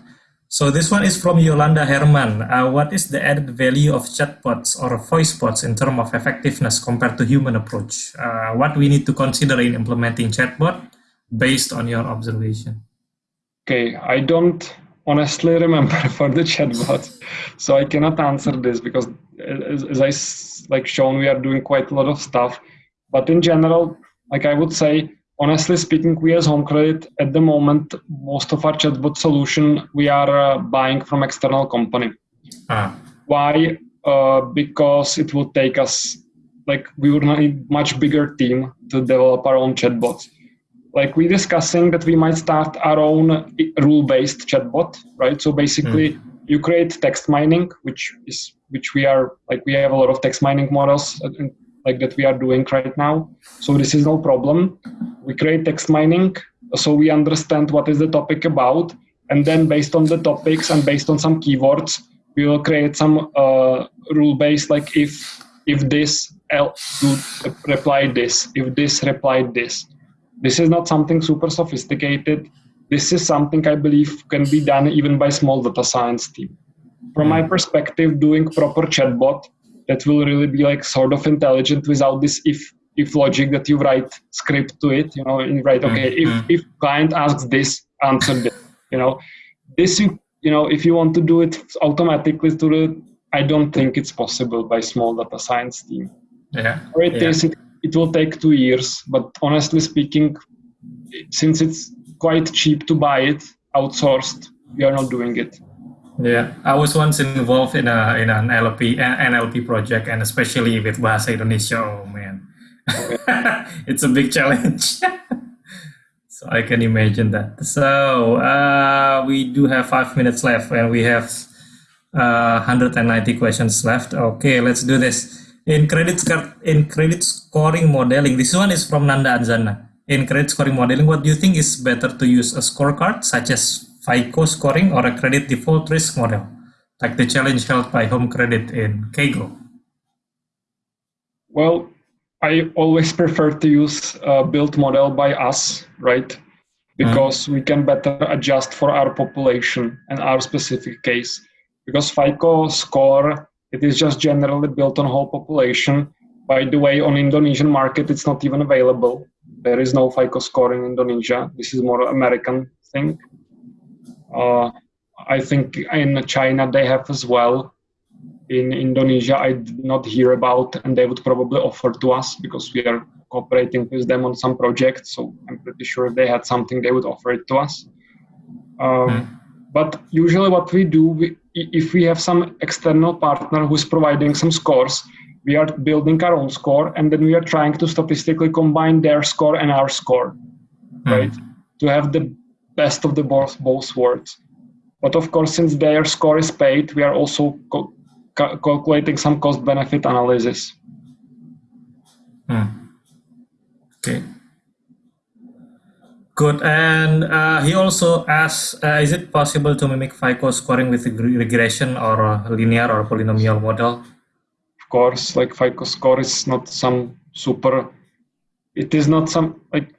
So this one is from Yolanda Herman. Uh, what is the added value of chatbots or voice bots in terms of effectiveness compared to human approach? Uh, what we need to consider in implementing chatbot based on your observation? Okay, I don't honestly remember [LAUGHS] for the chatbot so i cannot answer this because as, as i like shown we are doing quite a lot of stuff but in general like i would say honestly speaking we as Home Credit at the moment most of our chatbot solution we are uh, buying from external company ah. why uh, because it would take us like we would need much bigger team to develop our own chatbots like we're discussing that we might start our own rule-based chatbot, right? So basically, mm. you create text mining, which is which we are like we have a lot of text mining models like that we are doing right now. So this is no problem. We create text mining so we understand what is the topic about, and then based on the topics and based on some keywords, we will create some uh, rule based like if if this reply this, if this replied this. This is not something super sophisticated. This is something I believe can be done even by small data science team. From my perspective, doing proper chatbot that will really be like sort of intelligent without this if if logic that you write script to it you know and you write okay if Mhm. if client asks this answer this you know this you you know if you want to do it automatically to the i don't think it's possible by small data science team Yeah. or it Yeah. is, it, it will take two years but honestly speaking since it's quite cheap to buy it outsourced we are not doing it Yeah, I was once involved in a in an LP NLP project, and especially with Bahasa Indonesia. Oh man, [LAUGHS] it's a big challenge. [LAUGHS] so I can imagine that. So uh, we do have five minutes left, and we have uh, 190 questions left. Okay, let's do this. In credit scar- in credit scoring modeling, this one is from Nanda Anzana. In credit scoring modeling, what do you think is better to use a scorecard such as FICO scoring or a credit default risk model, like the challenge held by Home Credit in Kaggle? Well, I always prefer to use a built model by us, right? Because we can better adjust for our population and our specific case. Because FICO score, it is just generally built on whole population. By the way, on Indonesian market, it's not even available. There is no FICO score in Indonesia. This is more American thing. Uh, I think in China they have as well in Indonesia I did not hear about, and they would probably offer to us because we are cooperating with them on some projects. So I'm pretty sure if they had something, they would offer it to us. Um, But usually, what we do, we, if we have some external partner who's providing some scores, we are building our own score, and then we are trying to statistically combine their score and our score, right? To have the best of the both both worlds. But of course, since their score is paid, we are also co- ca- calculating some cost benefit analysis. Hmm. Okay. Good. And uh, he also asks, uh, is it possible to mimic FICO scoring with a regression or a linear or polynomial model? Of course, like FICO score is not some super. It is not some like.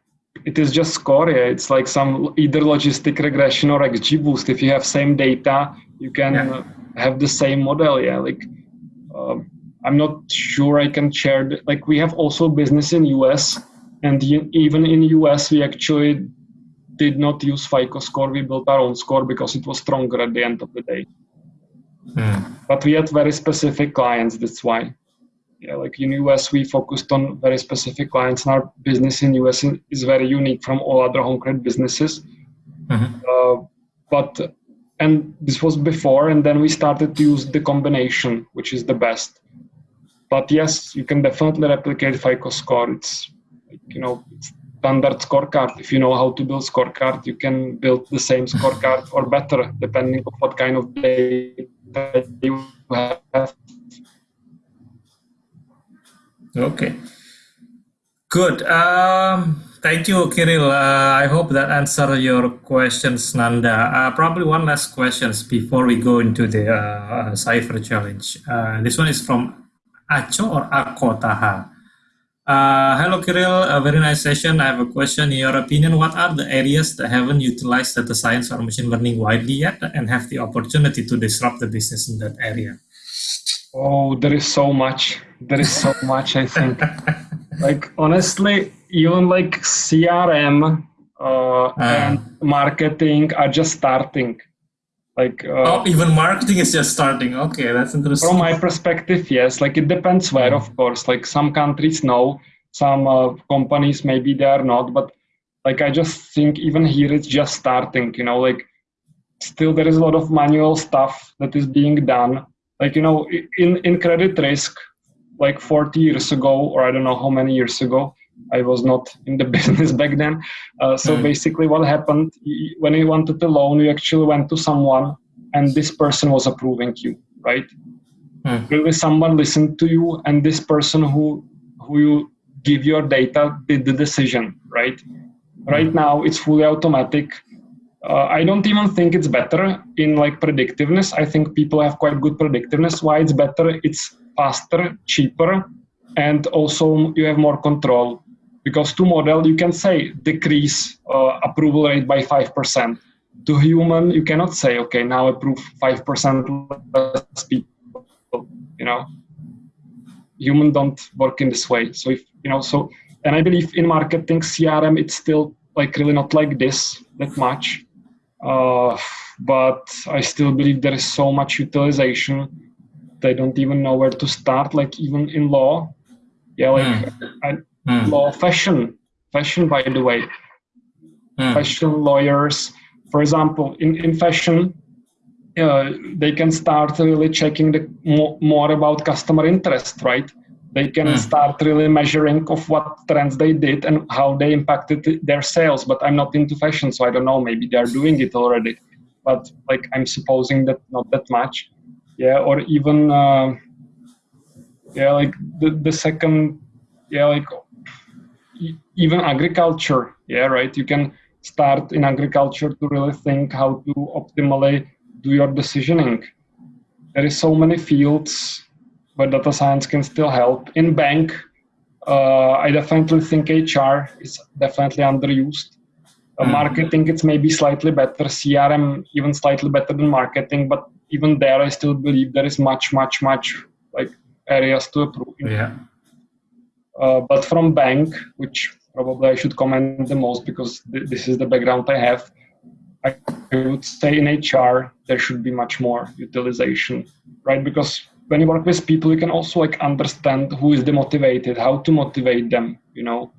It is just score. It's like some either logistic regression or XGBoost. If you have same data, you can Yeah. uh, have the same model. Yeah, like. Um, I'm not sure I can share. The, like we have also business in US, and even in US we actually did not use FICO score. We built our own score because it was stronger at the end of the day. Hmm. But we had very specific clients. That's why. Yeah, like in US we focused on very specific clients, and our business in US is- very unique from all other home credit businesses. Mhm. Uh, but and this was before, and then we started to use the combination, which is the best. But yes, you can definitely replicate FICO score. It's like, you know it's standard scorecard. If you know how to build scorecard, you can build the same [LAUGHS] scorecard or better, depending on what kind of data you have. Okay. Good. Um, thank you, Kirill. Uh, I hope that answer your questions, Nanda. Uh, probably one last questions before we go into the uh, Cypher challenge. Uh, this one is from Acho or Ako Taha. Uh, hello, Kirill. A very nice session. I have a question. In your opinion, what are the areas that haven't utilized data science or machine learning widely yet and have the opportunity to disrupt the business in that area? Oh, there is so much. There is so [LAUGHS] much, I think. like, honestly, even like CRM uh, and marketing are just starting. Like, uh, Oh, even marketing is just starting. Okay, that's interesting. from my perspective, yes. Like, it depends where, of course. Like, some countries know, some uh, companies maybe they are not. But, like, I just think even here it's just starting, you know, like, still there is a lot of manual stuff that is being done like you know in in credit risk like 40 years ago or i don't know how many years ago i was not in the [LAUGHS] business back then uh, so Mm. basically what happened when you wanted the loan you actually went to someone and this person was approving you right Hmm. really someone listened to you and this person who who you give your data did the decision, right? Right now, it's fully automatic. Uh, I don't even think it's better in like predictiveness. I think people have quite good predictiveness. Why it's better? It's faster, cheaper, and also you have more control. Because to model, you can say decrease uh, approval rate by 5%. To human, you cannot say, okay, now approve 5% less people, you know? Human don't work in this way. So if, you know, so, and I believe in marketing, CRM, it's still like really not like this that much. Uh, but I still believe there is so much utilization. They don't even know where to start, like even in law. Yeah, like Mm. I, Mm. law fashion fashion by the way Mm. fashion lawyers for example in, in fashion uh, they can start really checking the more, more about customer interest right they can Mm. start really measuring of what trends they did and how they impacted their sales but i'm not into fashion so i don't know. Maybe they are doing it already. But like i'm supposing that not that much. Yeah or even uh, yeah like the, the second yeah like even agriculture. Yeah right? You can start in agriculture to really think how to optimally do your decisioning. There is so many fields where data science can still help in bank uh, i definitely think hr is definitely underused uh, Mm. marketing it's maybe slightly better crm even slightly better than marketing but even there i still believe there is much much much like areas to improve Yeah. uh, but from bank, which probably I should comment the most because th- this is the background I have, I would say in HR there should be much more utilization, right? Because when you work with people, you can also like understand who is demotivated, how to motivate them. You know,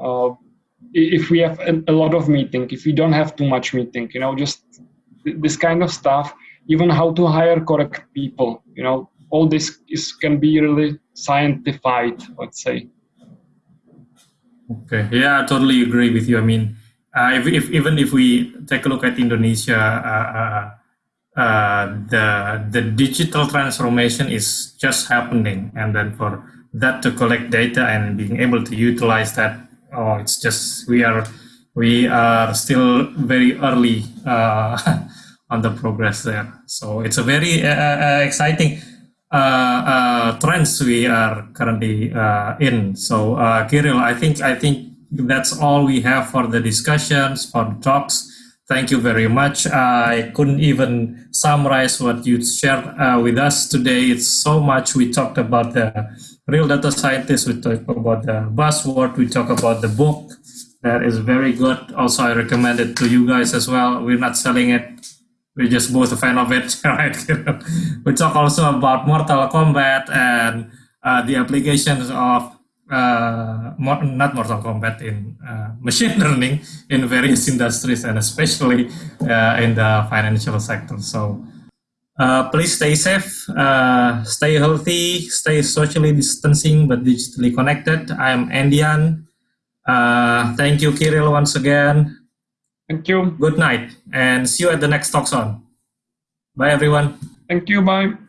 uh, if we have a, a lot of meeting, if we don't have too much meeting, you know, just th- this kind of stuff. Even how to hire correct people. You know, all this is can be really scientified. Let's say. Okay. Yeah, I totally agree with you. I mean, uh, if, if even if we take a look at Indonesia, uh, uh, uh, the the digital transformation is just happening, and then for that to collect data and being able to utilize that, oh, it's just we are we are still very early uh, [LAUGHS] on the progress there. So it's a very uh, uh, exciting uh, uh, trends we are currently uh, in. So, uh, Kirill, I think I think that's all we have for the discussions for the talks. Thank you very much. I couldn't even summarize what you shared uh, with us today. It's so much. We talked about the real data scientists. We talked about the buzzword. We talked about the book. That is very good. Also, I recommend it to you guys as well. We're not selling it we're just both a fan of it, [LAUGHS] right? we talk also about Mortal Kombat and uh, the applications of uh, mo- not Mortal Kombat in uh, machine [LAUGHS] learning in various industries and especially uh, in the financial sector. So uh, please stay safe, uh, stay healthy, stay socially distancing but digitally connected. I'm Andian. Uh, thank you, Kirill, once again. Thank you. Good night and see you at the next Talks On. Bye, everyone. Thank you. Bye.